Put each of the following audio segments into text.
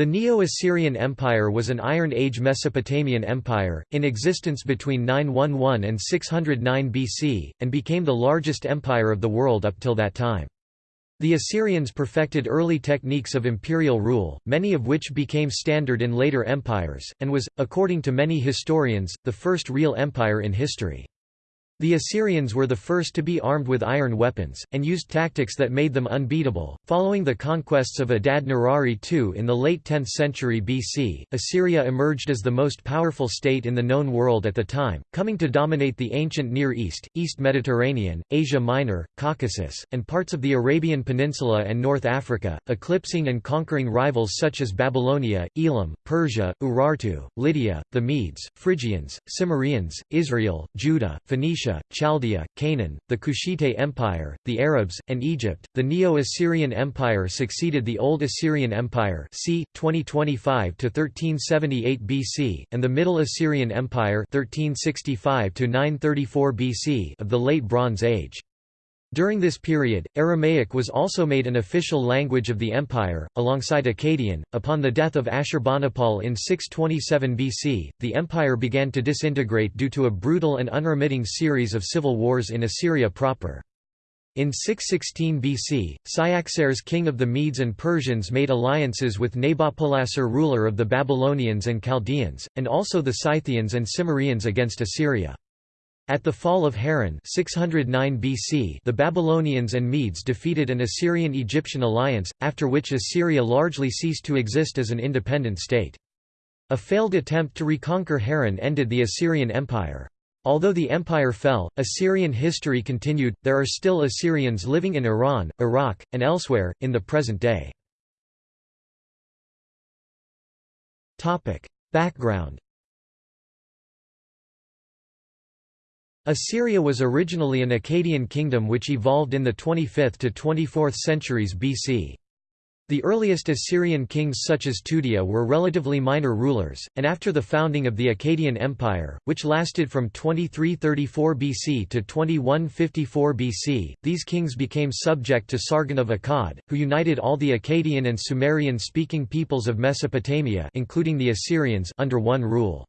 The Neo-Assyrian Empire was an Iron Age Mesopotamian empire, in existence between 911 and 609 BC, and became the largest empire of the world up till that time. The Assyrians perfected early techniques of imperial rule, many of which became standard in later empires, and was, according to many historians, the first real empire in history. The Assyrians were the first to be armed with iron weapons, and used tactics that made them unbeatable. Following the conquests of Adad Nirari II in the late 10th century BC, Assyria emerged as the most powerful state in the known world at the time, coming to dominate the ancient Near East, East Mediterranean, Asia Minor, Caucasus, and parts of the Arabian Peninsula and North Africa, eclipsing and conquering rivals such as Babylonia, Elam, Persia, Urartu, Lydia, the Medes, Phrygians, Cimmerians, Israel, Judah, Phoenicia, Persia, Chaldea, Canaan, the Kushite Empire, the Arabs, and Egypt. The Neo-Assyrian Empire succeeded the Old Assyrian Empire c. 2025 to 1378 BC, and the Middle Assyrian Empire 1365 to 934 BC of the Late Bronze Age. During this period, Aramaic was also made an official language of the empire, alongside Akkadian. Upon the death of Ashurbanipal in 627 BC, the empire began to disintegrate due to a brutal and unremitting series of civil wars in Assyria proper. In 616 BC, Cyaxares king of the Medes and Persians made alliances with Nabopolassar ruler of the Babylonians and Chaldeans, and also the Scythians and Cimmerians against Assyria. At the fall of Haran 609 BC, the Babylonians and Medes defeated an Assyrian-Egyptian alliance, after which Assyria largely ceased to exist as an independent state. A failed attempt to reconquer Haran ended the Assyrian Empire. Although the empire fell, Assyrian history continued. There are still Assyrians living in Iran, Iraq, and elsewhere, in the present day. Background Assyria was originally an Akkadian kingdom which evolved in the 25th to 24th centuries BC. The earliest Assyrian kings such as Tudia were relatively minor rulers, and after the founding of the Akkadian Empire, which lasted from 2334 BC to 2154 BC, these kings became subject to Sargon of Akkad, who united all the Akkadian and Sumerian-speaking peoples of Mesopotamia including the Assyrians under one rule.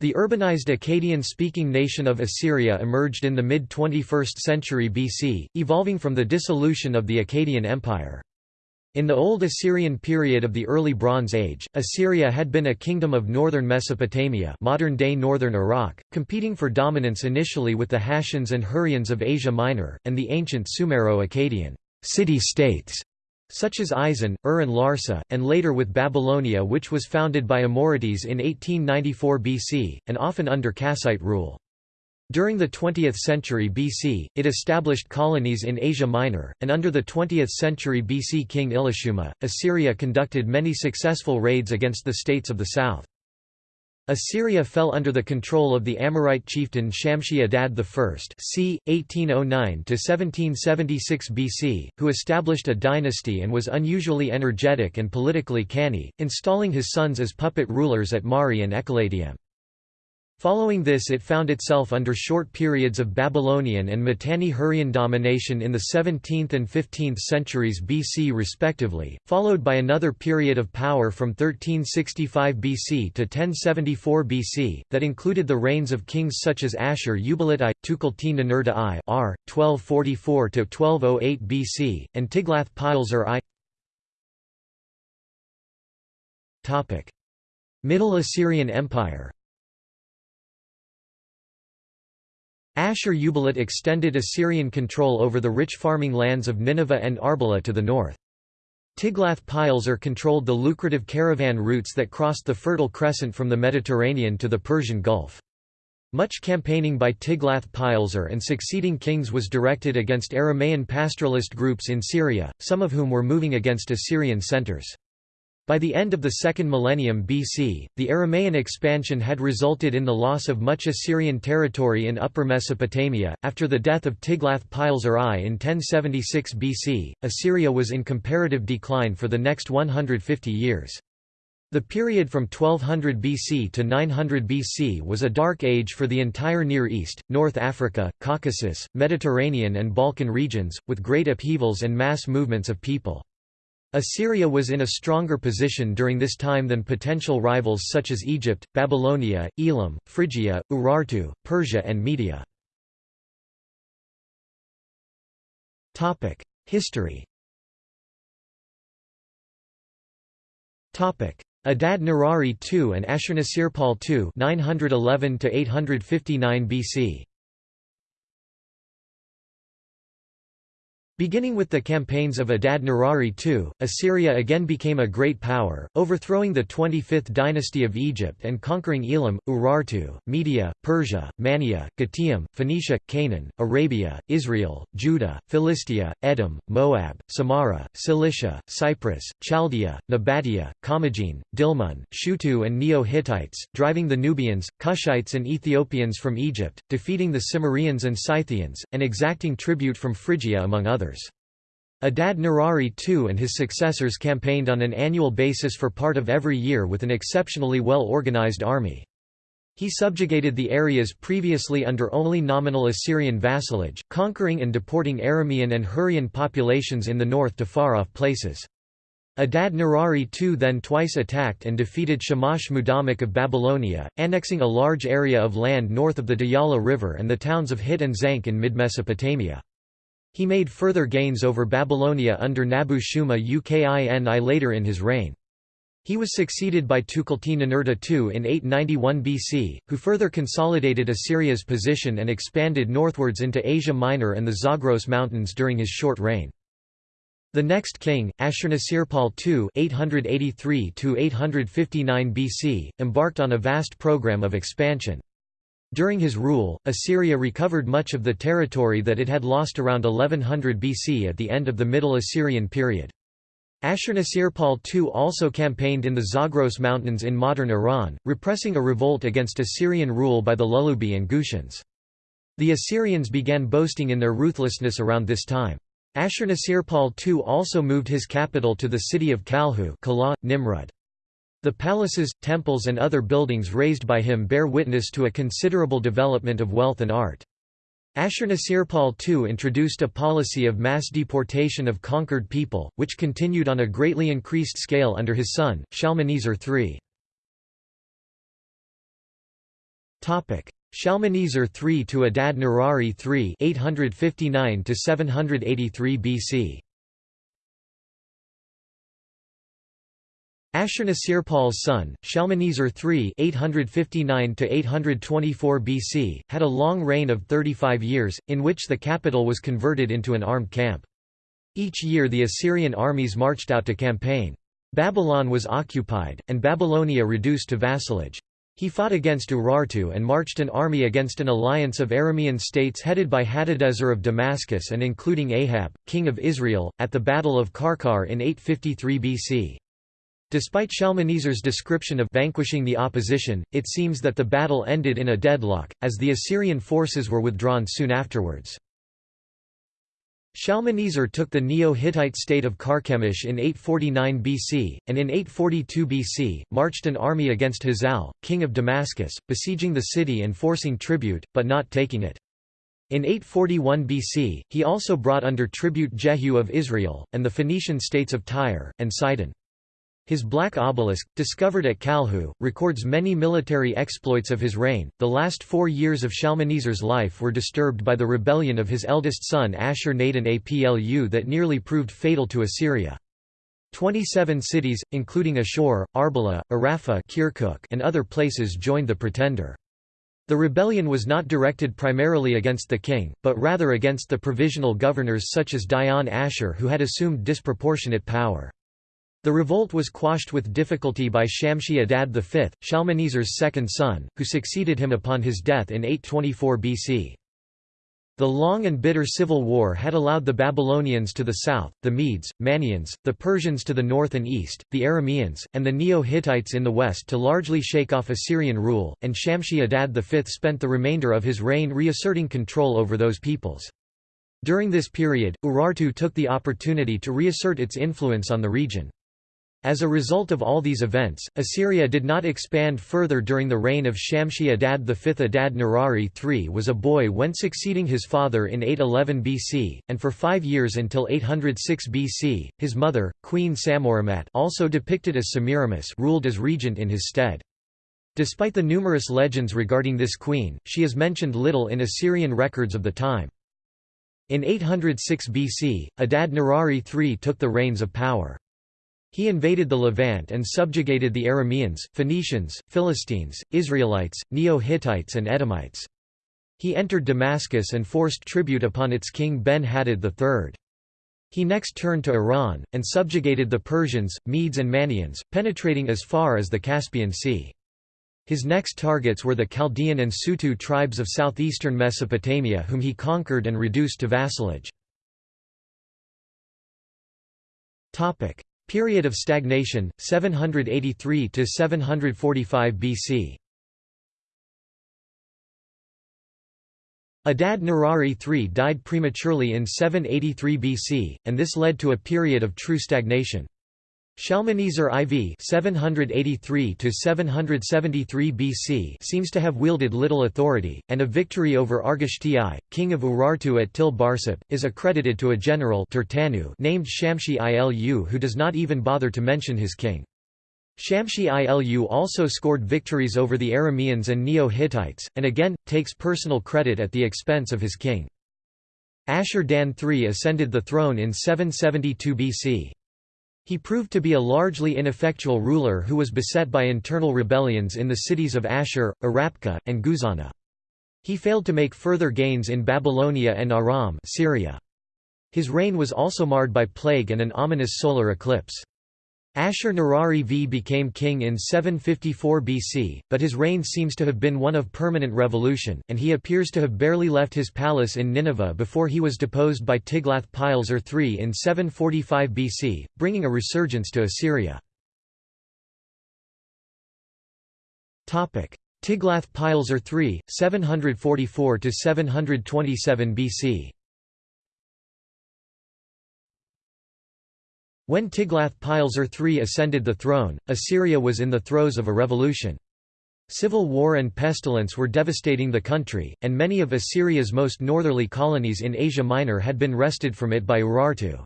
The urbanized Akkadian-speaking nation of Assyria emerged in the mid-21st century BC, evolving from the dissolution of the Akkadian Empire. In the Old Assyrian period of the Early Bronze Age, Assyria had been a kingdom of northern Mesopotamia modern-day northern Iraq, competing for dominance initially with the Hashans and Hurrians of Asia Minor, and the ancient Sumero-Akkadian city-states such as Isin, Ur and Larsa, and later with Babylonia which was founded by Amorites in 1894 BC, and often under Kassite rule. During the 20th century BC, it established colonies in Asia Minor, and under the 20th century BC king Ilushuma, Assyria conducted many successful raids against the states of the south. Assyria fell under the control of the Amorite chieftain Shamshi Adad I c. 1809–1776 BC, who established a dynasty and was unusually energetic and politically canny, installing his sons as puppet rulers at Mari and Ekallatum. Following this it found itself under short periods of Babylonian and Mitanni-Hurrian domination in the 17th and 15th centuries BC respectively, followed by another period of power from 1365 BC to 1074 BC, that included the reigns of kings such as Ashur-uballit I, Tukulti-Ninurta I r. 1244–1208 BC, and Tiglath-Pileser I Middle Assyrian Empire Ashur-uballit extended Assyrian control over the rich farming lands of Nineveh and Arbela to the north. Tiglath-Pileser controlled the lucrative caravan routes that crossed the Fertile Crescent from the Mediterranean to the Persian Gulf. Much campaigning by Tiglath-Pileser and succeeding kings was directed against Aramaean pastoralist groups in Syria, some of whom were moving against Assyrian centers. By the end of the second millennium BC, the Aramaean expansion had resulted in the loss of much Assyrian territory in Upper Mesopotamia. After the death of Tiglath-Pileser I in 1076 BC, Assyria was in comparative decline for the next 150 years. The period from 1200 BC to 900 BC was a dark age for the entire Near East, North Africa, Caucasus, Mediterranean and Balkan regions, with great upheavals and mass movements of people. Assyria was in a stronger position during this time than potential rivals such as Egypt, Babylonia, Elam, Phrygia, Urartu, Persia and Media. History Adad Nirari II and Ashurnasirpal II 911 859 BC Beginning with the campaigns of Adad Nirari II, Assyria again became a great power, overthrowing the 25th dynasty of Egypt and conquering Elam, Urartu, Media, Persia, Mania, Gutium, Phoenicia, Canaan, Arabia, Israel, Judah, Philistia, Edom, Moab, Samara, Cilicia, Cyprus, Chaldea, Nabatea, Commagene, Dilmun, Shutu and Neo-Hittites, driving the Nubians, Cushites and Ethiopians from Egypt, defeating the Cimmerians and Scythians, and exacting tribute from Phrygia among others others. Adad Nirari II and his successors campaigned on an annual basis for part of every year with an exceptionally well-organized army. He subjugated the areas previously under only nominal Assyrian vassalage, conquering and deporting Aramean and Hurrian populations in the north to far-off places. Adad Nirari II then twice attacked and defeated Shamash Mudammiq of Babylonia, annexing a large area of land north of the Diyala River and the towns of Hit and Zank in mid-Mesopotamia. He made further gains over Babylonia under Nabu Shuma Uqini later in his reign. He was succeeded by Tukulti-Ninurta II in 891 BC, who further consolidated Assyria's position and expanded northwards into Asia Minor and the Zagros Mountains during his short reign. The next king, Ashurnasirpal II (883–859 BC), embarked on a vast program of expansion. During his rule, Assyria recovered much of the territory that it had lost around 1100 BC at the end of the Middle Assyrian period. Ashurnasirpal II also campaigned in the Zagros Mountains in modern Iran, repressing a revolt against Assyrian rule by the Lulubi and Gushans. The Assyrians began boasting in their ruthlessness around this time. Ashurnasirpal II also moved his capital to the city of Kalhu Nimrud. The palaces, temples and other buildings raised by him bear witness to a considerable development of wealth and art. Ashurnasirpal II introduced a policy of mass deportation of conquered people, which continued on a greatly increased scale under his son, Shalmaneser III. Shalmaneser III to Adad Nirari III 859 783 BC Ashurnasirpal's son, Shalmaneser III (859–824 BC), had a long reign of 35 years, in which the capital was converted into an armed camp. Each year the Assyrian armies marched out to campaign. Babylon was occupied, and Babylonia reduced to vassalage. He fought against Urartu and marched an army against an alliance of Aramean states headed by Hadadezer of Damascus and including Ahab, king of Israel, at the Battle of Karkar in 853 BC. Despite Shalmaneser's description of vanquishing the opposition, it seems that the battle ended in a deadlock, as the Assyrian forces were withdrawn soon afterwards. Shalmaneser took the Neo-Hittite state of Carchemish in 849 BC, and in 842 BC, marched an army against Hazael, king of Damascus, besieging the city and forcing tribute, but not taking it. In 841 BC, he also brought under tribute Jehu of Israel, and the Phoenician states of Tyre, and Sidon. His black obelisk, discovered at Kalhu, records many military exploits of his reign. The last four years of Shalmaneser's life were disturbed by the rebellion of his eldest son Ashur-nadin Aplu that nearly proved fatal to Assyria. Twenty-seven cities, including Ashur, Arbela, Arapha Kirkuk, and other places joined the pretender. The rebellion was not directed primarily against the king, but rather against the provisional governors such as Dayan Ashur who had assumed disproportionate power. The revolt was quashed with difficulty by Shamshi Adad V, Shalmaneser's second son, who succeeded him upon his death in 824 BC. The long and bitter civil war had allowed the Babylonians to the south, the Medes, Manians, the Persians to the north and east, the Arameans, and the Neo-Hittites in the west to largely shake off Assyrian rule, and Shamshi Adad V spent the remainder of his reign reasserting control over those peoples. During this period, Urartu took the opportunity to reassert its influence on the region. As a result of all these events, Assyria did not expand further during the reign of Shamshi Adad V. Adad Nirari III was a boy when succeeding his father in 811 BC, and for five years until 806 BC, his mother, Queen Samorimat also depicted as Semiramis ruled as regent in his stead. Despite the numerous legends regarding this queen, she is mentioned little in Assyrian records of the time. In 806 BC, Adad Nirari III took the reins of power. He invaded the Levant and subjugated the Arameans, Phoenicians, Philistines, Israelites, Neo-Hittites and Edomites. He entered Damascus and forced tribute upon its king Ben-Hadad III. He next turned to Iran, and subjugated the Persians, Medes and Manians, penetrating as far as the Caspian Sea. His next targets were the Chaldean and Sutu tribes of southeastern Mesopotamia whom he conquered and reduced to vassalage. Period of stagnation, 783 to 745 BC. Adad Nirari III died prematurely in 783 BC, and this led to a period of true stagnation. Shalmaneser IV 783 BC seems to have wielded little authority, and a victory over Argishti, king of Urartu at Til Barsip, is accredited to a general named Shamshi Ilu who does not even bother to mention his king. Shamshi Ilu also scored victories over the Arameans and Neo-Hittites, and again, takes personal credit at the expense of his king. Ashur-Dan III ascended the throne in 772 BC. He proved to be a largely ineffectual ruler who was beset by internal rebellions in the cities of Ashur, Arrapkha, and Guzana. He failed to make further gains in Babylonia and Aram Syria. His reign was also marred by plague and an ominous solar eclipse. Ashur-Nirari V became king in 754 BC, but his reign seems to have been one of permanent revolution, and he appears to have barely left his palace in Nineveh before he was deposed by Tiglath-Pileser III in 745 BC, bringing a resurgence to Assyria. Tiglath-Pileser III, 744–727 BC When Tiglath-Pileser III ascended the throne, Assyria was in the throes of a revolution. Civil war and pestilence were devastating the country, and many of Assyria's most northerly colonies in Asia Minor had been wrested from it by Urartu.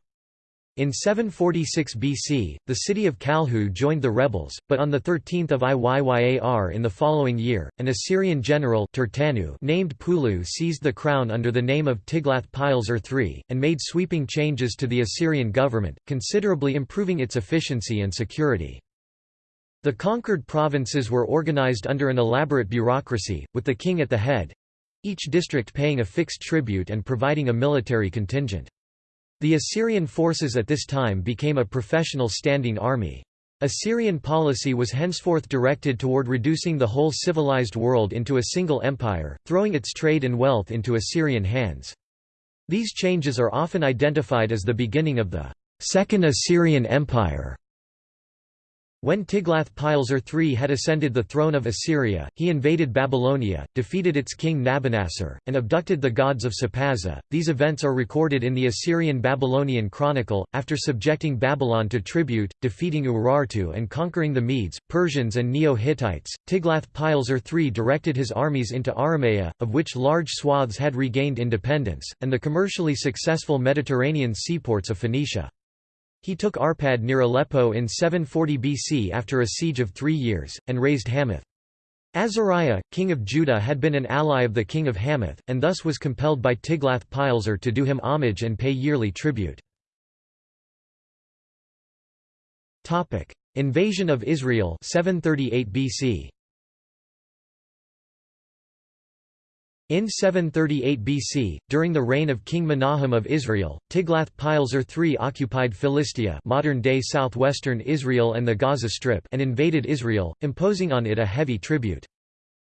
In 746 BC, the city of Kalhu joined the rebels, but on 13 Iyyar in the following year, an Assyrian general named Pulu seized the crown under the name of Tiglath-Pileser III, and made sweeping changes to the Assyrian government, considerably improving its efficiency and security. The conquered provinces were organized under an elaborate bureaucracy, with the king at the head—each district paying a fixed tribute and providing a military contingent. The Assyrian forces at this time became a professional standing army. Assyrian policy was henceforth directed toward reducing the whole civilized world into a single empire, throwing its trade and wealth into Assyrian hands. These changes are often identified as the beginning of the Second Assyrian Empire. When Tiglath-Pileser III had ascended the throne of Assyria, he invaded Babylonia, defeated its king Nabonassar, and abducted the gods of Sipaza. These events are recorded in the Assyrian-Babylonian Chronicle. After subjecting Babylon to tribute, defeating Urartu and conquering the Medes, Persians and Neo-Hittites, Tiglath-Pileser III directed his armies into Aramea, of which large swaths had regained independence, and the commercially successful Mediterranean seaports of Phoenicia. He took Arpad near Aleppo in 740 BC after a siege of three years, and razed Hamath. Azariah, king of Judah had been an ally of the king of Hamath, and thus was compelled by Tiglath-Pileser to do him homage and pay yearly tribute. Invasion of Israel 738 BC. In 738 BC, during the reign of King Menahem of Israel, Tiglath-Pileser III occupied Philistia modern-day southwestern Israel and the Gaza Strip and invaded Israel, imposing on it a heavy tribute.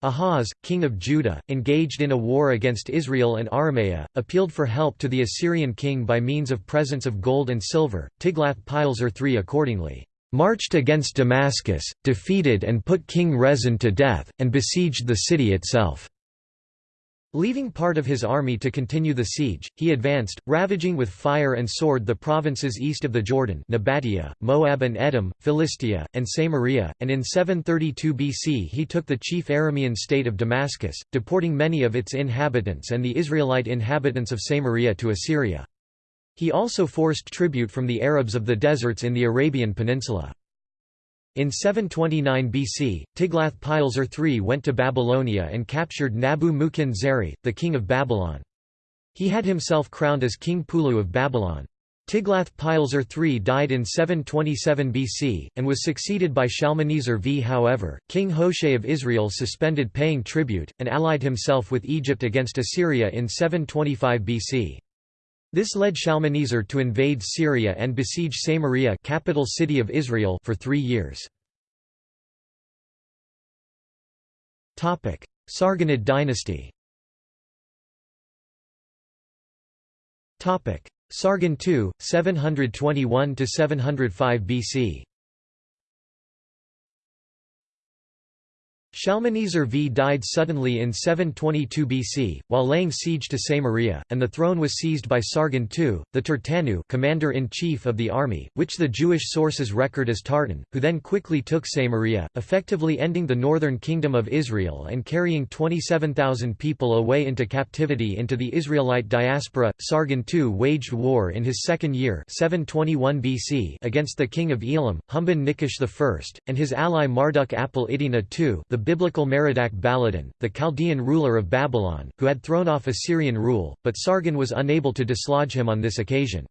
Ahaz, king of Judah, engaged in a war against Israel and Aramea, appealed for help to the Assyrian king by means of presents of gold and silver. Tiglath-Pileser III accordingly marched against Damascus, defeated and put King Rezin to death, and besieged the city itself. Leaving part of his army to continue the siege, he advanced, ravaging with fire and sword the provinces east of the Jordan Nabatea, Moab and Edom, Philistia, and Samaria, and in 732 BC he took the chief Aramean state of Damascus, deporting many of its inhabitants and the Israelite inhabitants of Samaria to Assyria. He also forced tribute from the Arabs of the deserts in the Arabian Peninsula. In 729 BC, Tiglath-Pileser III went to Babylonia and captured Nabu-Mukin-Zeri, the king of Babylon. He had himself crowned as King Pulu of Babylon. Tiglath-Pileser III died in 727 BC, and was succeeded by Shalmaneser V. However, King Hoshea of Israel suspended paying tribute, and allied himself with Egypt against Assyria in 725 BC. This led Shalmaneser to invade Syria and besiege Samaria capital city of Israel for three years. Sargonid dynasty. Sargon II, 721–705 BC Shalmaneser V died suddenly in 722 BC, while laying siege to Samaria, and the throne was seized by Sargon II, the Turtanu commander-in-chief of the army, which the Jewish sources record as Tartan, who then quickly took Samaria, effectively ending the northern kingdom of Israel and carrying 27,000 people away into captivity into the Israelite diaspora. Sargon II waged war in his second year 721 BC against the king of Elam, Humban Nikush I, and his ally Marduk Apel Iddina II the biblical Merodach Baladan, the Chaldean ruler of Babylon, who had thrown off Assyrian rule, but Sargon was unable to dislodge him on this occasion.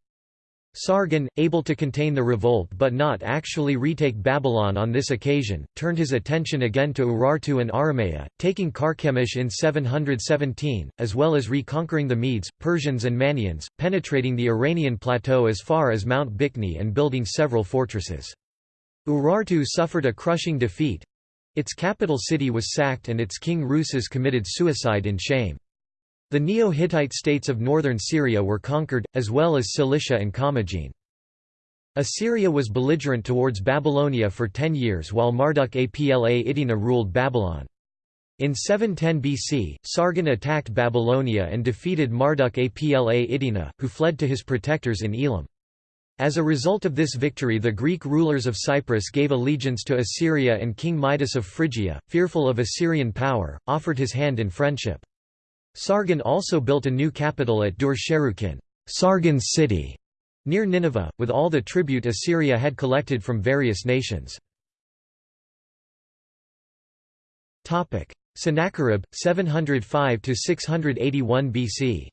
Sargon, able to contain the revolt but not actually retake Babylon on this occasion, turned his attention again to Urartu and Aramea, taking Carchemish in 717, as well as reconquering the Medes, Persians and Manneans, penetrating the Iranian plateau as far as Mount Bikni and building several fortresses. Urartu suffered a crushing defeat, its capital city was sacked and its king Rusas committed suicide in shame. The Neo-Hittite states of northern Syria were conquered, as well as Cilicia and Commagene. Assyria was belligerent towards Babylonia for ten years while Marduk Apla Iddina ruled Babylon. In 710 BC, Sargon attacked Babylonia and defeated Marduk Apla Iddina, who fled to his protectors in Elam. As a result of this victory the Greek rulers of Cyprus gave allegiance to Assyria and King Midas of Phrygia, fearful of Assyrian power, offered his hand in friendship. Sargon also built a new capital at Dur-Sharrukin Sargon's city", near Nineveh, with all the tribute Assyria had collected from various nations. Sennacherib, 705–681 BC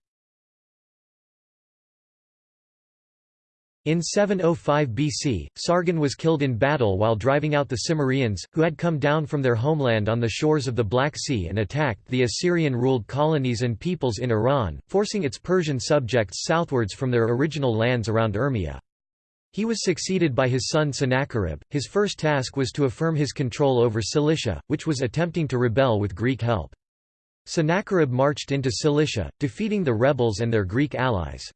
In 705 BC, Sargon was killed in battle while driving out the Cimmerians, who had come down from their homeland on the shores of the Black Sea and attacked the Assyrian-ruled colonies and peoples in Iran, forcing its Persian subjects southwards from their original lands around Urmia. He was succeeded by his son Sennacherib. His first task was to affirm his control over Cilicia, which was attempting to rebel with Greek help. Sennacherib marched into Cilicia, defeating the rebels and their Greek allies.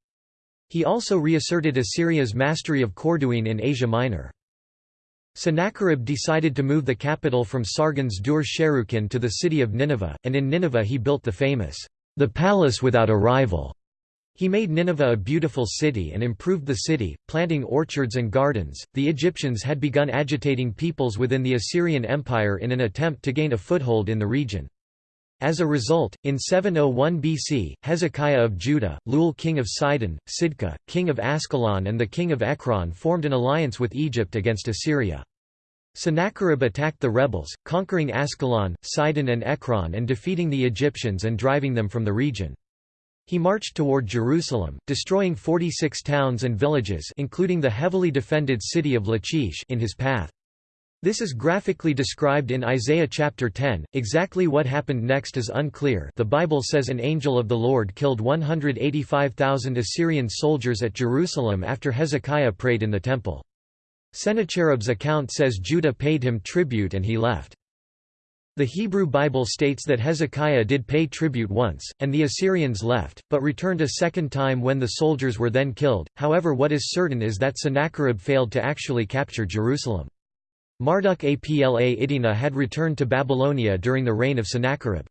He also reasserted Assyria's mastery of Corduene in Asia Minor. Sennacherib decided to move the capital from Sargon's Dur-Sharrukin to the city of Nineveh, and in Nineveh he built the famous, the palace without a rival. He made Nineveh a beautiful city and improved the city, planting orchards and gardens. The Egyptians had begun agitating peoples within the Assyrian Empire in an attempt to gain a foothold in the region. As a result, in 701 BC, Hezekiah of Judah, Lul king of Sidon, Sidka, king of Ascalon and the king of Ekron formed an alliance with Egypt against Assyria. Sennacherib attacked the rebels, conquering Ascalon, Sidon and Ekron and defeating the Egyptians and driving them from the region. He marched toward Jerusalem, destroying 46 towns and villages including the heavily defended city of Lachish in his path. This is graphically described in Isaiah chapter 10. Exactly what happened next is unclear. The Bible says an angel of the Lord killed 185,000 Assyrian soldiers at Jerusalem after Hezekiah prayed in the temple. Sennacherib's account says Judah paid him tribute and he left. The Hebrew Bible states that Hezekiah did pay tribute once, and the Assyrians left, but returned a second time when the soldiers were then killed. However, what is certain is that Sennacherib failed to actually capture Jerusalem. Marduk Apla Iddina had returned to Babylonia during the reign of Sennacherib.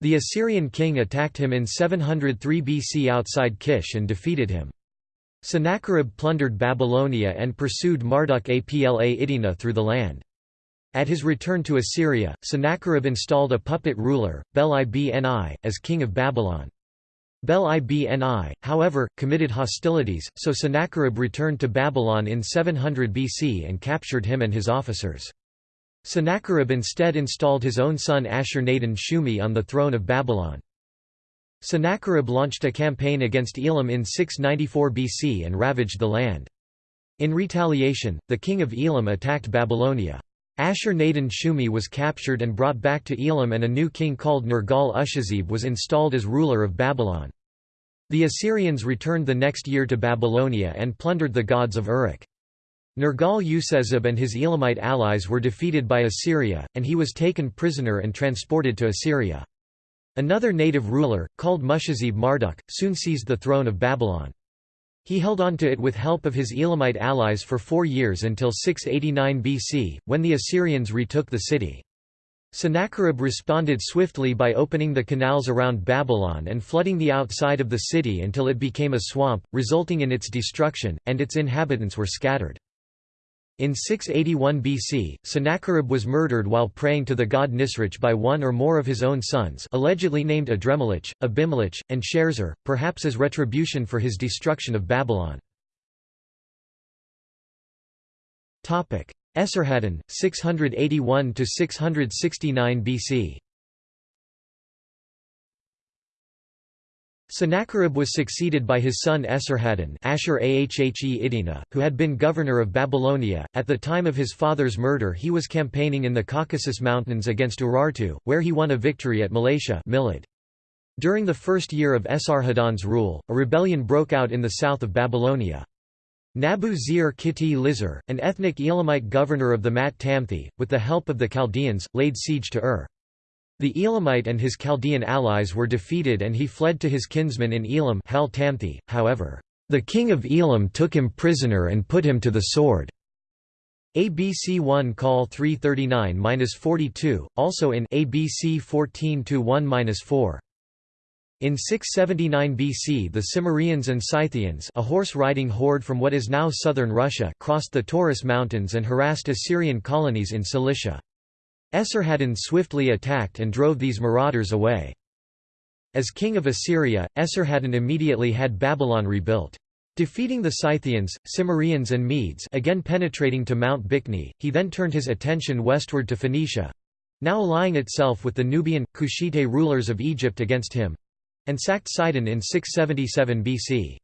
The Assyrian king attacked him in 703 BC outside Kish and defeated him. Sennacherib plundered Babylonia and pursued Marduk Apla Iddina through the land. At his return to Assyria, Sennacherib installed a puppet ruler, Bel-ibni, as king of Babylon. Bel-ibni, however, committed hostilities, so Sennacherib returned to Babylon in 700 BC and captured him and his officers. Sennacherib instead installed his own son Ashur-nadin-shumi on the throne of Babylon. Sennacherib launched a campaign against Elam in 694 BC and ravaged the land. In retaliation, the king of Elam attacked Babylonia. Ashur-nadin-shumi was captured and brought back to Elam and a new king called Nergal-ushezib was installed as ruler of Babylon. The Assyrians returned the next year to Babylonia and plundered the gods of Uruk. Nergal-ushezib and his Elamite allies were defeated by Assyria, and he was taken prisoner and transported to Assyria. Another native ruler, called Mushazib Marduk, soon seized the throne of Babylon. He held on to it with help of his Elamite allies for four years until 689 BC, when the Assyrians retook the city. Sennacherib responded swiftly by opening the canals around Babylon and flooding the outside of the city until it became a swamp, resulting in its destruction, and its inhabitants were scattered. In 681 BC, Sennacherib was murdered while praying to the god Nisroch by one or more of his own sons allegedly named Adremelech, Abimelech, and Sharezer, perhaps as retribution for his destruction of Babylon. Esarhaddon, 681–669 BC Sennacherib was succeeded by his son Esarhaddon Ashur Ahhe who had been governor of Babylonia. At the time of his father's murder he was campaigning in the Caucasus Mountains against Urartu, where he won a victory at Malasha Milad. During the first year of Esarhaddon's rule, a rebellion broke out in the south of Babylonia. Nabu Zir Kiti Lizar, an ethnic Elamite governor of the Mat Tamthi, with the help of the Chaldeans, laid siege to Ur. The Elamite and his Chaldean allies were defeated and he fled to his kinsman in Elam however, the king of Elam took him prisoner and put him to the sword. ABC 1 Call 339-42, also in ABC 14-1-4. In 679 BC the Cimmerians and Scythians a horse-riding horde from what is now southern Russia crossed the Taurus Mountains and harassed Assyrian colonies in Cilicia. Esarhaddon swiftly attacked and drove these marauders away. As king of Assyria, Esarhaddon immediately had Babylon rebuilt. Defeating the Scythians, Cimmerians and Medes again penetrating to Mount Bikni, he then turned his attention westward to Phoenicia—now allying itself with the Nubian, Kushite rulers of Egypt against him—and sacked Sidon in 677 BC.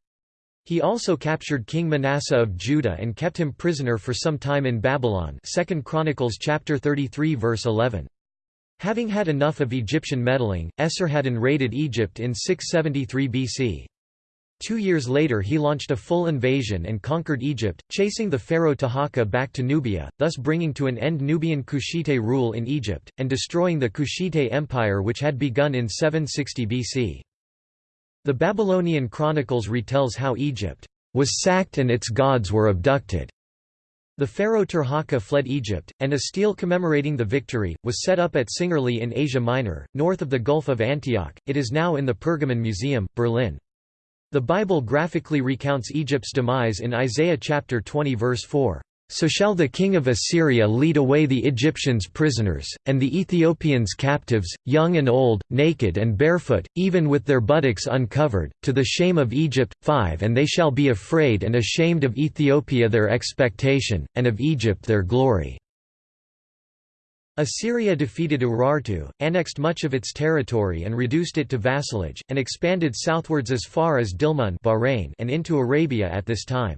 He also captured King Manasseh of Judah and kept him prisoner for some time in Babylon 2 Chronicles chapter 33 verse 11. Having had enough of Egyptian meddling, Esarhaddon raided Egypt in 673 BC. Two years later he launched a full invasion and conquered Egypt, chasing the pharaoh Taharqa back to Nubia, thus bringing to an end Nubian Kushite rule in Egypt, and destroying the Kushite Empire which had begun in 760 BC. The Babylonian Chronicles retells how Egypt was sacked and its gods were abducted. The pharaoh Tirhakah fled Egypt, and a stele commemorating the victory, was set up at Singerli in Asia Minor, north of the Gulf of Antioch. It is now in the Pergamon Museum, Berlin. The Bible graphically recounts Egypt's demise in Isaiah chapter 20 verse 4. So shall the king of Assyria lead away the Egyptians prisoners, and the Ethiopians captives, young and old, naked and barefoot, even with their buttocks uncovered, to the shame of Egypt. 5 And they shall be afraid and ashamed of Ethiopia their expectation, and of Egypt their glory. Assyria defeated Urartu, annexed much of its territory and reduced it to vassalage, and expanded southwards as far as Dilmun Bahrain and into Arabia at this time.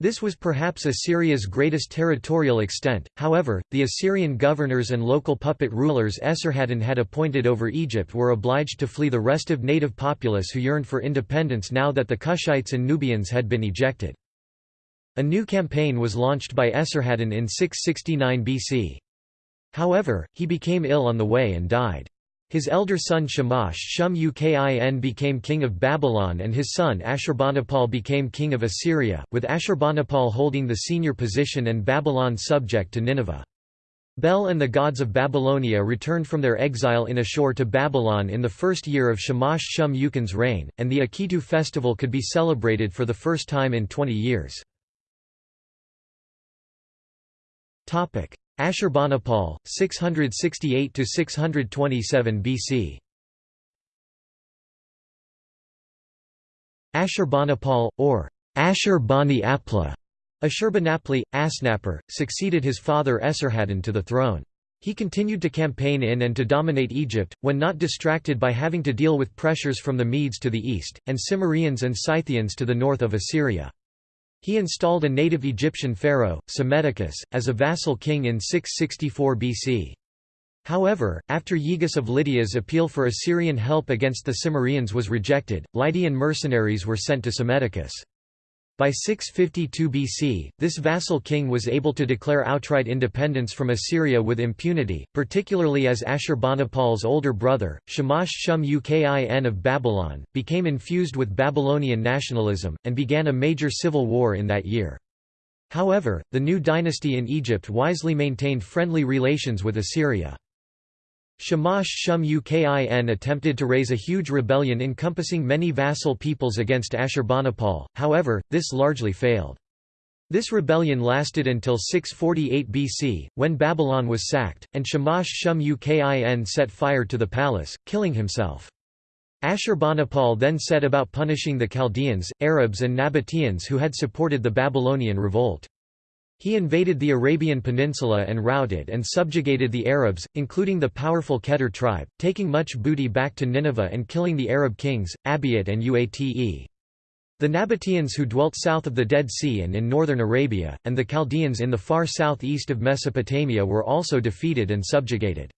This was perhaps Assyria's greatest territorial extent, however, the Assyrian governors and local puppet rulers Esarhaddon had appointed over Egypt were obliged to flee the restive native populace who yearned for independence now that the Kushites and Nubians had been ejected. A new campaign was launched by Esarhaddon in 669 BC. However, he became ill on the way and died. His elder son Shamash Shum Ukin became king of Babylon and his son Ashurbanipal became king of Assyria, with Ashurbanipal holding the senior position and Babylon subject to Nineveh. Bel and the gods of Babylonia returned from their exile in Ashur to Babylon in the first year of Shamash Shum Ukin's reign, and the Akitu festival could be celebrated for the first time in 20 years. Ashurbanipal, 668–627 BC Ashurbanipal, or Ashur Bani Apla, Ashurbanipali, Asnapper, succeeded his father Esarhaddon to the throne. He continued to campaign in and to dominate Egypt, when not distracted by having to deal with pressures from the Medes to the east, and Cimmerians and Scythians to the north of Assyria. He installed a native Egyptian pharaoh, Psammetichus, as a vassal king in 664 BC. However, after Yegus of Lydia's appeal for Assyrian help against the Cimmerians was rejected, Lydian mercenaries were sent to Psammetichus. By 652 BC, this vassal king was able to declare outright independence from Assyria with impunity, particularly as Ashurbanipal's older brother, Shamash Shum Ukin of Babylon, became infused with Babylonian nationalism, and began a major civil war in that year. However, the new dynasty in Egypt wisely maintained friendly relations with Assyria. Shamash Shum Ukin attempted to raise a huge rebellion encompassing many vassal peoples against Ashurbanipal, however, this largely failed. This rebellion lasted until 648 BC, when Babylon was sacked, and Shamash Shum Ukin set fire to the palace, killing himself. Ashurbanipal then set about punishing the Chaldeans, Arabs and Nabateans who had supported the Babylonian revolt. He invaded the Arabian Peninsula and routed and subjugated the Arabs, including the powerful Keter tribe, taking much booty back to Nineveh and killing the Arab kings, Abiat and Uate. The Nabateans who dwelt south of the Dead Sea and in northern Arabia, and the Chaldeans in the far southeast of Mesopotamia were also defeated and subjugated.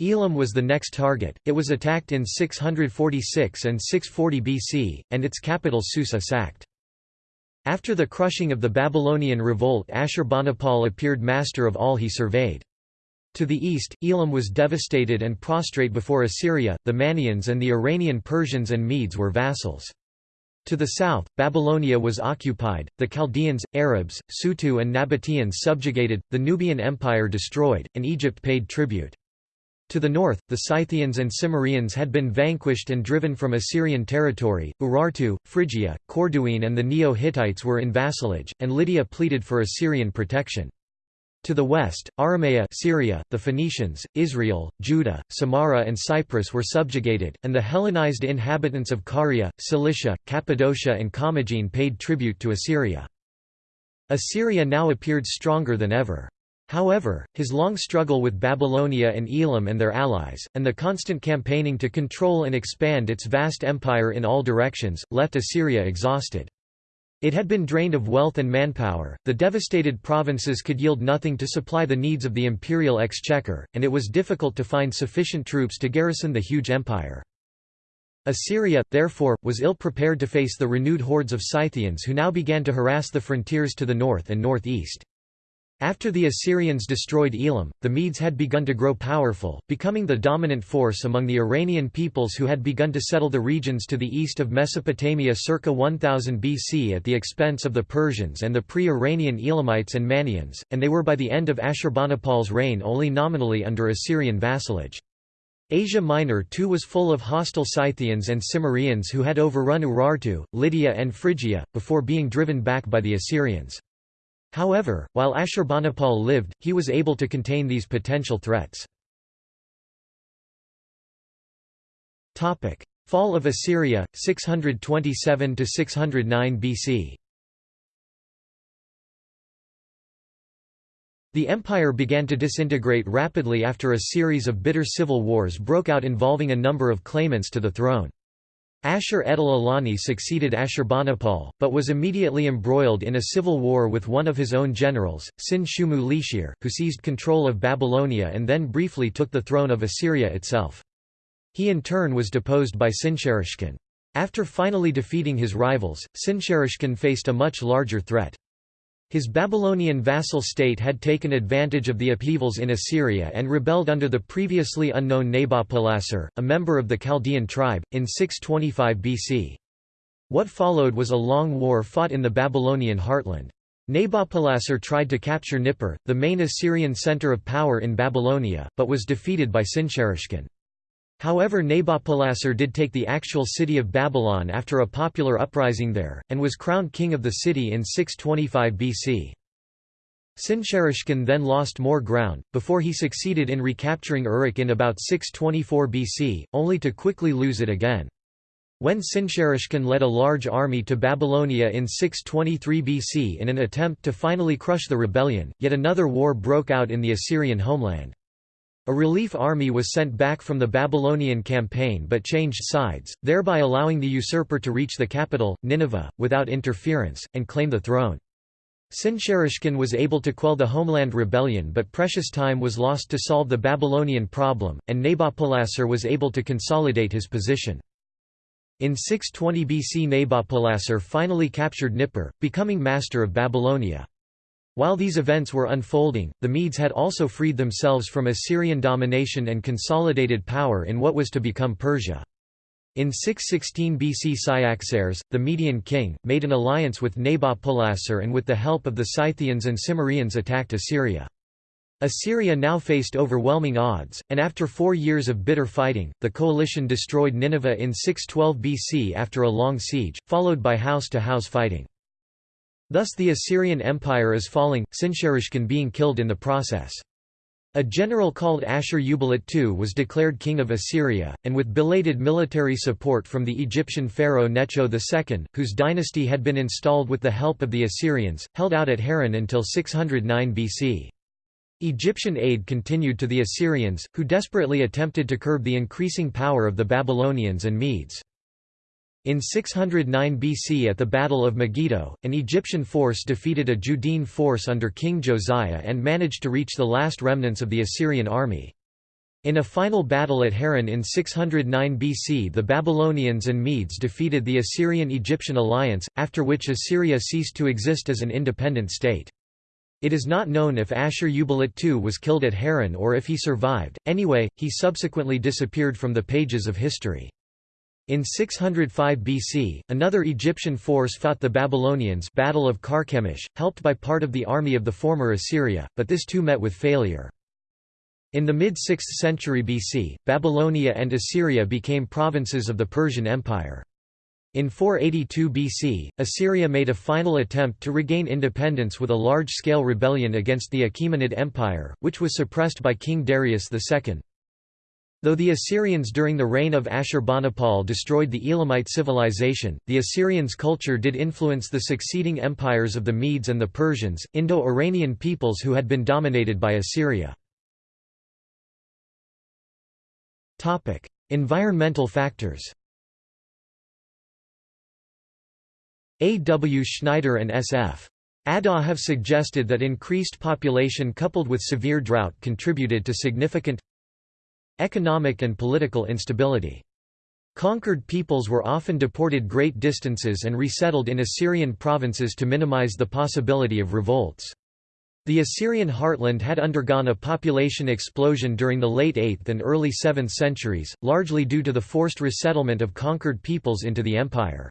Elam was the next target, it was attacked in 646 and 640 BC, and its capital Susa sacked. After the crushing of the Babylonian revolt Ashurbanipal appeared master of all he surveyed. To the east, Elam was devastated and prostrate before Assyria, the Mannaeans and the Iranian Persians and Medes were vassals. To the south, Babylonia was occupied, the Chaldeans, Arabs, Sutu and Nabateans subjugated, the Nubian Empire destroyed, and Egypt paid tribute. To the north, the Scythians and Cimmerians had been vanquished and driven from Assyrian territory, Urartu, Phrygia, Corduene and the Neo-Hittites were in vassalage, and Lydia pleaded for Assyrian protection. To the west, Aramea Syria, the Phoenicians, Israel, Judah, Samarra and Cyprus were subjugated, and the Hellenized inhabitants of Caria, Cilicia, Cappadocia and Commagene paid tribute to Assyria. Assyria now appeared stronger than ever. However, his long struggle with Babylonia and Elam and their allies, and the constant campaigning to control and expand its vast empire in all directions, left Assyria exhausted. It had been drained of wealth and manpower, the devastated provinces could yield nothing to supply the needs of the imperial exchequer, and it was difficult to find sufficient troops to garrison the huge empire. Assyria, therefore, was ill-prepared to face the renewed hordes of Scythians who now began to harass the frontiers to the north and northeast. After the Assyrians destroyed Elam, the Medes had begun to grow powerful, becoming the dominant force among the Iranian peoples who had begun to settle the regions to the east of Mesopotamia circa 1000 BC at the expense of the Persians and the pre-Iranian Elamites and Manians, and they were by the end of Ashurbanipal's reign only nominally under Assyrian vassalage. Asia Minor too was full of hostile Scythians and Cimmerians who had overrun Urartu, Lydia and Phrygia, before being driven back by the Assyrians. However, while Ashurbanipal lived, he was able to contain these potential threats. Fall of Assyria, 627–609 BC The empire began to disintegrate rapidly after a series of bitter civil wars broke out involving a number of claimants to the throne. Ashur-etil-ilani succeeded Ashurbanipal, but was immediately embroiled in a civil war with one of his own generals, Sin-shumu-lishir, who seized control of Babylonia and then briefly took the throne of Assyria itself. He in turn was deposed by Sinsharishkun. After finally defeating his rivals, Sinsharishkun faced a much larger threat. His Babylonian vassal state had taken advantage of the upheavals in Assyria and rebelled under the previously unknown Nabopolassar, a member of the Chaldean tribe, in 625 BC. What followed was a long war fought in the Babylonian heartland. Nabopolassar tried to capture Nippur, the main Assyrian center of power in Babylonia, but was defeated by Sinsharishkun. However Nabopolassar did take the actual city of Babylon after a popular uprising there, and was crowned king of the city in 625 BC. Sinsharishkun then lost more ground, before he succeeded in recapturing Uruk in about 624 BC, only to quickly lose it again. When Sinsharishkun led a large army to Babylonia in 623 BC in an attempt to finally crush the rebellion, yet another war broke out in the Assyrian homeland. A relief army was sent back from the Babylonian campaign but changed sides, thereby allowing the usurper to reach the capital, Nineveh, without interference, and claim the throne. Sinsharishkun was able to quell the homeland rebellion but precious time was lost to solve the Babylonian problem, and Nabopolassar was able to consolidate his position. In 620 BC Nabopolassar finally captured Nippur, becoming master of Babylonia. While these events were unfolding, the Medes had also freed themselves from Assyrian domination and consolidated power in what was to become Persia. In 616 BC Cyaxares, the Median king, made an alliance with Nabopolassar and with the help of the Scythians and Cimmerians attacked Assyria. Assyria now faced overwhelming odds, and after four years of bitter fighting, the coalition destroyed Nineveh in 612 BC after a long siege, followed by house-to-house -house fighting. Thus the Assyrian Empire is falling, Sinsharishkun being killed in the process. A general called Ashur-uballit II was declared king of Assyria, and with belated military support from the Egyptian pharaoh Necho II, whose dynasty had been installed with the help of the Assyrians, held out at Haran until 609 BC. Egyptian aid continued to the Assyrians, who desperately attempted to curb the increasing power of the Babylonians and Medes. In 609 BC at the Battle of Megiddo, an Egyptian force defeated a Judean force under King Josiah and managed to reach the last remnants of the Assyrian army. In a final battle at Haran in 609 BC the Babylonians and Medes defeated the Assyrian-Egyptian alliance, after which Assyria ceased to exist as an independent state. It is not known if Ashur-uballit II was killed at Haran or if he survived, anyway, he subsequently disappeared from the pages of history. In 605 BC, another Egyptian force fought the Babylonians Battle of Carchemish, helped by part of the army of the former Assyria, but this too met with failure. In the mid-6th century BC, Babylonia and Assyria became provinces of the Persian Empire. In 482 BC, Assyria made a final attempt to regain independence with a large-scale rebellion against the Achaemenid Empire, which was suppressed by King Darius II. Though the Assyrians during the reign of Ashurbanipal destroyed the Elamite civilization, the Assyrians' culture did influence the succeeding empires of the Medes and the Persians, Indo-Iranian peoples who had been dominated by Assyria. environmental factors A. W. Schneider and S. F. Addah have suggested that increased population coupled with severe drought contributed to significant Economic and political instability. Conquered peoples were often deported great distances and resettled in Assyrian provinces to minimize the possibility of revolts. The Assyrian heartland had undergone a population explosion during the late 8th and early 7th centuries, largely due to the forced resettlement of conquered peoples into the empire.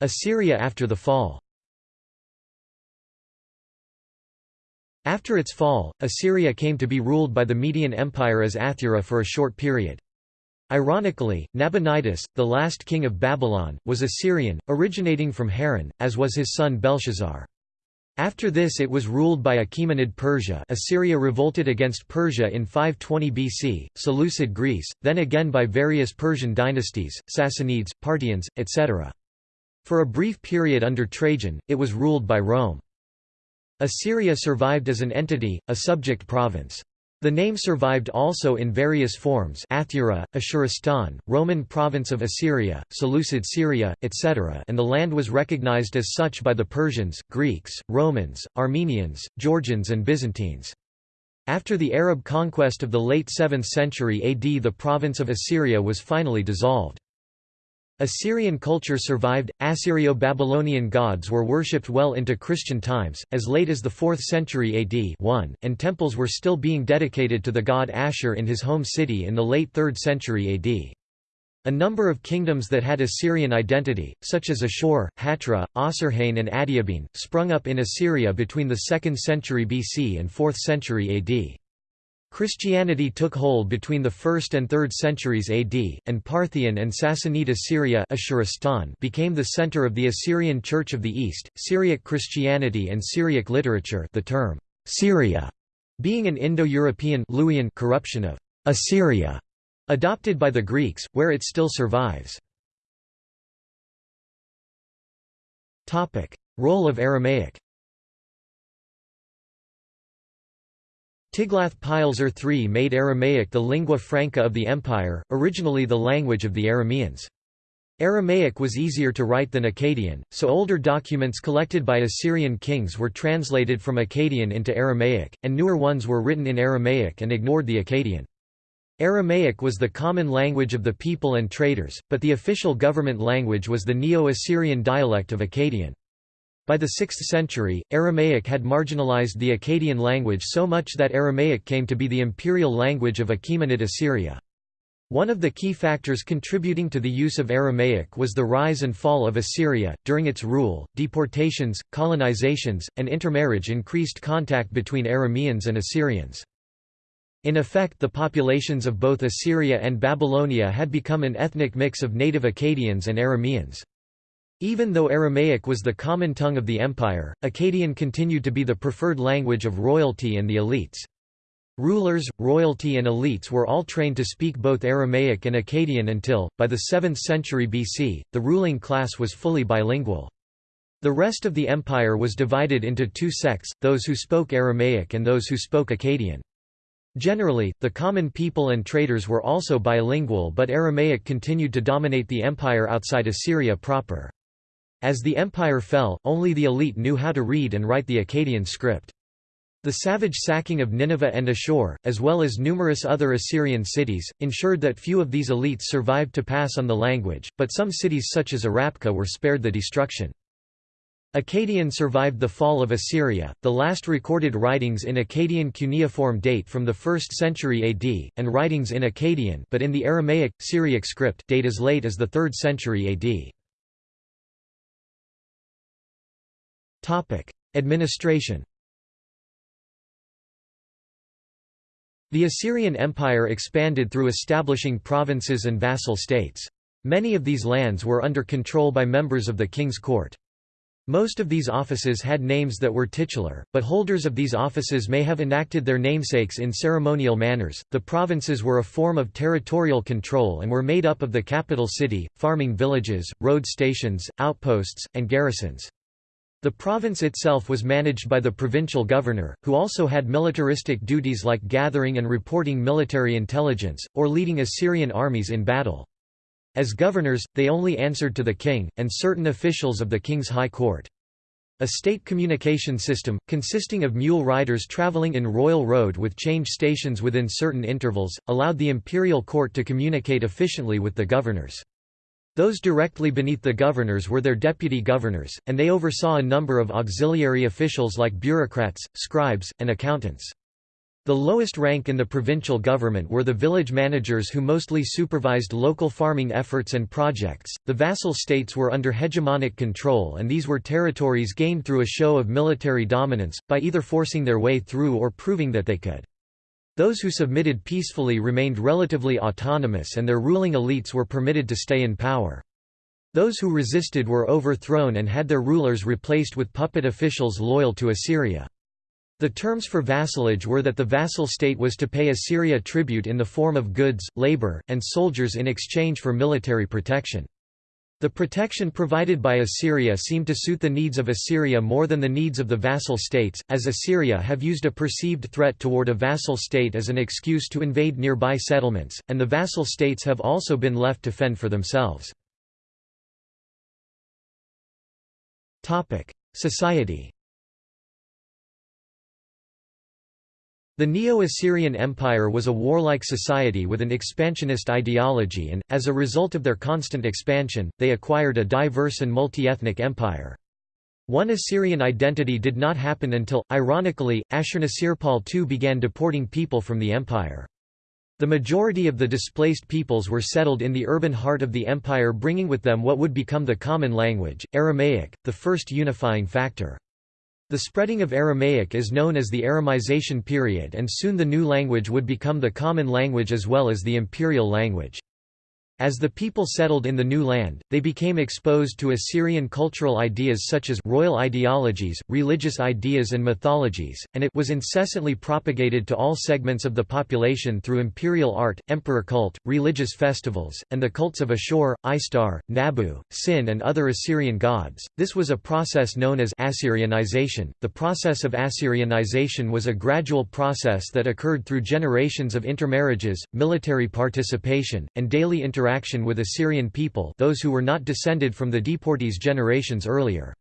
Assyria after the fall After its fall, Assyria came to be ruled by the Median Empire as Athura for a short period. Ironically, Nabonidus, the last king of Babylon, was Assyrian, originating from Haran, as was his son Belshazzar. After this it was ruled by Achaemenid Persia Assyria revolted against Persia in 520 BC, Seleucid Greece, then again by various Persian dynasties, Sassanids, Parthians, etc. For a brief period under Trajan, it was ruled by Rome. Assyria survived as an entity, a subject province. The name survived also in various forms Athura, Ashuristan, Roman province of Assyria, Seleucid Syria, etc. and the land was recognized as such by the Persians, Greeks, Romans, Armenians, Georgians and Byzantines. After the Arab conquest of the late 7th century AD the province of Assyria was finally dissolved. Assyrian culture survived, Assyrio-Babylonian gods were worshipped well into Christian times, as late as the 4th century AD 1, and temples were still being dedicated to the god Ashur in his home city in the late 3rd century AD. A number of kingdoms that had Assyrian identity, such as Ashur, Hatra, Osrhoene and Adiabene, sprung up in Assyria between the 2nd century BC and 4th century AD. Christianity took hold between the 1st and 3rd centuries AD, and Parthian and Sassanid Assyria became the center of the Assyrian Church of the East. Syriac Christianity and Syriac literature the term Syria being an Indo-European corruption of Assyria Adopted by the Greeks, where it still survives. Role of Aramaic Tiglath-Pileser III made Aramaic the lingua franca of the empire, originally the language of the Arameans. Aramaic was easier to write than Akkadian, so older documents collected by Assyrian kings were translated from Akkadian into Aramaic, and newer ones were written in Aramaic and ignored the Akkadian. Aramaic was the common language of the people and traders, but the official government language was the Neo-Assyrian dialect of Akkadian. By the 6th century, Aramaic had marginalized the Akkadian language so much that Aramaic came to be the imperial language of Achaemenid Assyria. One of the key factors contributing to the use of Aramaic was the rise and fall of Assyria. During its rule, deportations, colonizations, and intermarriage increased contact between Arameans and Assyrians. In effect the populations of both Assyria and Babylonia had become an ethnic mix of native Akkadians and Arameans. Even though Aramaic was the common tongue of the empire, Akkadian continued to be the preferred language of royalty and the elites. Rulers, royalty and elites were all trained to speak both Aramaic and Akkadian until, by the 7th century BC, the ruling class was fully bilingual. The rest of the empire was divided into two sects, those who spoke Aramaic and those who spoke Akkadian. Generally, the common people and traders were also bilingual but Aramaic continued to dominate the empire outside Assyria proper. As the empire fell, only the elite knew how to read and write the Akkadian script. The savage sacking of Nineveh and Ashur, as well as numerous other Assyrian cities, ensured that few of these elites survived to pass on the language, but some cities such as Arrapkha were spared the destruction. Akkadian survived the fall of Assyria. The last recorded writings in Akkadian cuneiform date from the 1st century AD, and writings in Akkadian but in the Aramaic, Syriac script date as late as the 3rd century AD. Topic: Administration. The Assyrian Empire expanded through establishing provinces and vassal states. Many of these lands were under control by members of the king's court. Most of these offices had names that were titular, but holders of these offices may have enacted their namesakes in ceremonial manners. The provinces were a form of territorial control and were made up of the capital city, farming villages, road stations, outposts, and garrisons. The province itself was managed by the provincial governor, who also had militaristic duties like gathering and reporting military intelligence, or leading Assyrian armies in battle. As governors, they only answered to the king, and certain officials of the king's high court. A state communication system, consisting of mule riders traveling in royal road with change stations within certain intervals, allowed the imperial court to communicate efficiently with the governors. Those directly beneath the governors were their deputy governors, and they oversaw a number of auxiliary officials like bureaucrats, scribes, and accountants. The lowest rank in the provincial government were the village managers who mostly supervised local farming efforts and projects. The vassal states were under hegemonic control, and these were territories gained through a show of military dominance, by either forcing their way through or proving that they could. Those who submitted peacefully remained relatively autonomous, and their ruling elites were permitted to stay in power. Those who resisted were overthrown and had their rulers replaced with puppet officials loyal to Assyria. The terms for vassalage were that the vassal state was to pay Assyria tribute in the form of goods, labor, and soldiers in exchange for military protection. The protection provided by Assyria seemed to suit the needs of Assyria more than the needs of the vassal states, as Assyria have used a perceived threat toward a vassal state as an excuse to invade nearby settlements, and the vassal states have also been left to fend for themselves. Society The Neo-Assyrian Empire was a warlike society with an expansionist ideology and, as a result of their constant expansion, they acquired a diverse and multi-ethnic empire. One Assyrian identity did not happen until, ironically, Ashurnasirpal II began deporting people from the empire. The majority of the displaced peoples were settled in the urban heart of the empire bringing with them what would become the common language, Aramaic, the first unifying factor. The spreading of Aramaic is known as the Aramization period and soon the new language would become the common language as well as the imperial language. As the people settled in the new land, they became exposed to Assyrian cultural ideas such as royal ideologies, religious ideas and mythologies, and it was incessantly propagated to all segments of the population through imperial art, emperor cult, religious festivals, and the cults of Ashur, Ishtar, Nabu, Sin and other Assyrian gods. This was a process known as Assyrianization. The process of Assyrianization was a gradual process that occurred through generations of intermarriages, military participation, and daily interaction interaction with Assyrian people those who were not descended from the deportees generations earlier.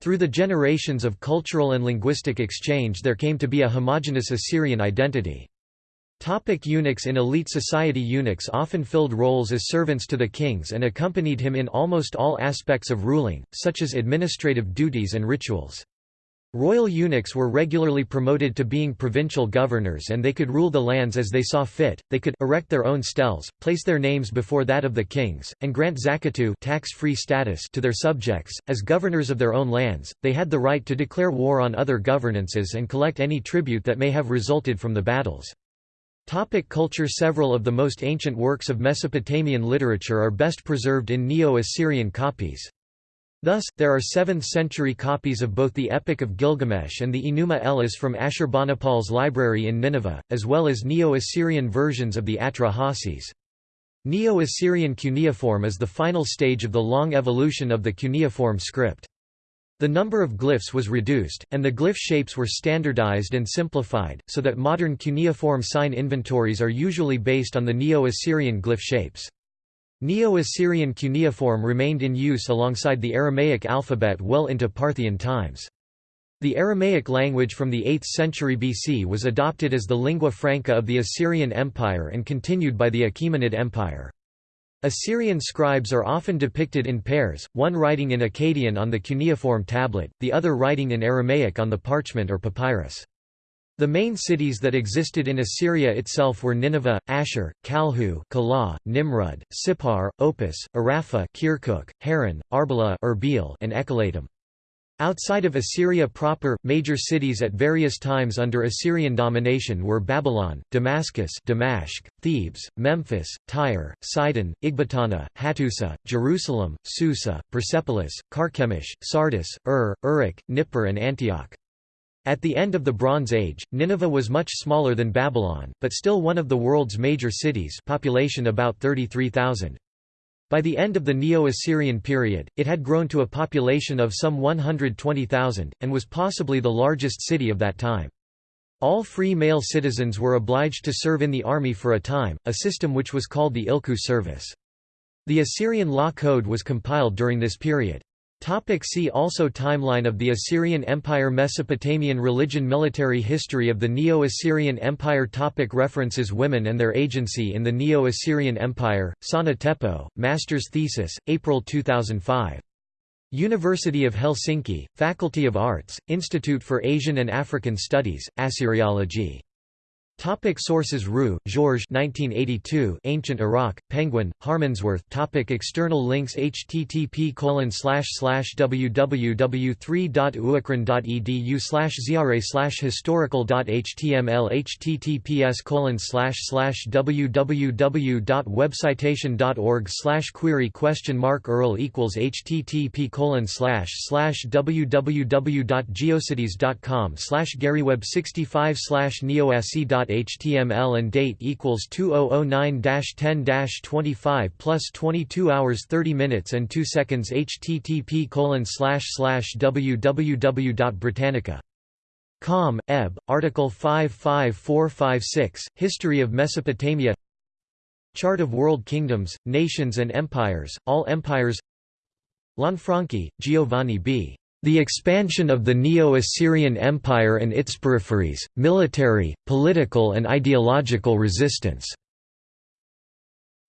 Through the generations of cultural and linguistic exchange there came to be a homogeneous Assyrian identity. Topic eunuchs In elite society eunuchs often filled roles as servants to the kings and accompanied him in almost all aspects of ruling, such as administrative duties and rituals. Royal eunuchs were regularly promoted to being provincial governors and they could rule the lands as they saw fit, they could erect their own stels, place their names before that of the kings, and grant zakatu tax-free status to their subjects. As governors of their own lands, they had the right to declare war on other governances and collect any tribute that may have resulted from the battles. Topic culture Several of the most ancient works of Mesopotamian literature are best preserved in Neo-Assyrian copies. Thus, there are 7th-century copies of both the Epic of Gilgamesh and the Enuma Elish from Ashurbanipal's library in Nineveh, as well as Neo-Assyrian versions of the Atra-Hasis. Neo-Assyrian cuneiform is the final stage of the long evolution of the cuneiform script. The number of glyphs was reduced, and the glyph shapes were standardized and simplified, so that modern cuneiform sign inventories are usually based on the Neo-Assyrian glyph shapes. Neo-Assyrian cuneiform remained in use alongside the Aramaic alphabet well into Parthian times. The Aramaic language from the 8th century BC was adopted as the lingua franca of the Assyrian Empire and continued by the Achaemenid Empire. Assyrian scribes are often depicted in pairs, one writing in Akkadian on the cuneiform tablet, the other writing in Aramaic on the parchment or papyrus. The main cities that existed in Assyria itself were Nineveh, Ashur, Kalhu, Calah, Nimrud, Sippar, Opis, Arrapkha, Kirkuk, Haran, Arbela Erbil, and Ekallatum. Outside of Assyria proper, major cities at various times under Assyrian domination were Babylon, Damascus Damascus, Thebes, Memphis, Tyre, Sidon, Ecbatana, Hattusa, Jerusalem, Susa, Persepolis, Carchemish, Sardis, Ur, Uruk, Nippur and Antioch. At the end of the Bronze Age, Nineveh was much smaller than Babylon, but still one of the world's major cities population about 33,000. By the end of the Neo-Assyrian period, it had grown to a population of some 120,000, and was possibly the largest city of that time. All free male citizens were obliged to serve in the army for a time, a system which was called the Ilku service. The Assyrian law code was compiled during this period. Topic see also Timeline of the Assyrian Empire Mesopotamian religion Military history of the Neo-Assyrian Empire topic References Women and their agency in the Neo-Assyrian Empire, Saana Teppo, Master's Thesis, April 2005. University of Helsinki, Faculty of Arts, Institute for Asian and African Studies, Assyriology Topic sources Roux, Georges 1982 Ancient Iraq, Penguin, Harmondsworth Topic External links http www.uakron.edu slash ziare slash historical.html https colon slash slash www.webcitation.org slash query question mark URL equals http www.geocities.com slash garyweb 65 slash neoasc HTML and date equals 2009-10-25 plus 22 hours 30 minutes and 2 seconds http colon slash slash www.britannica.com, eb. article 55456, History of Mesopotamia Chart of World Kingdoms, Nations and Empires, All Empires Lanfranchi, Giovanni B. The expansion of the Neo-Assyrian Empire and its peripheries, military, political and ideological resistance.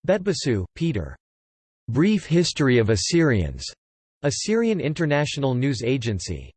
Betbasoo, Peter. Brief History of Assyrians. Assyrian International News Agency.